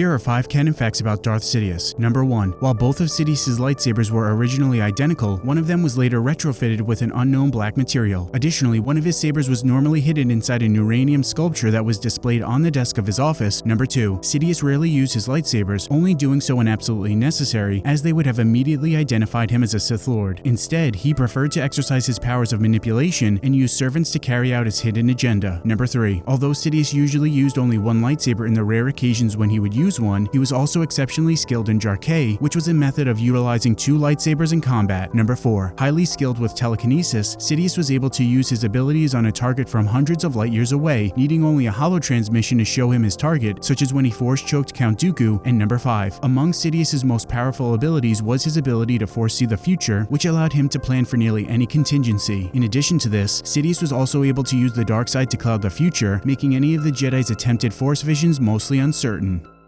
Here are 5 canon facts about Darth Sidious. Number 1. While both of Sidious's lightsabers were originally identical, one of them was later retrofitted with an unknown black material. Additionally, one of his sabers was normally hidden inside a neuranium sculpture that was displayed on the desk of his office. Number 2. Sidious rarely used his lightsabers, only doing so when absolutely necessary, as they would have immediately identified him as a Sith Lord. Instead, he preferred to exercise his powers of manipulation and use servants to carry out his hidden agenda. Number 3. Although Sidious usually used only one lightsaber in the rare occasions when he would use one, he was also exceptionally skilled in Jar'Kai, which was a method of utilizing two lightsabers in combat. Number 4. Highly skilled with telekinesis, Sidious was able to use his abilities on a target from hundreds of light years away, needing only a holo transmission to show him his target, such as when he force choked Count Dooku. And number 5. Among Sidious's most powerful abilities was his ability to foresee the future, which allowed him to plan for nearly any contingency. In addition to this, Sidious was also able to use the dark side to cloud the future, making any of the Jedi's attempted force visions mostly uncertain.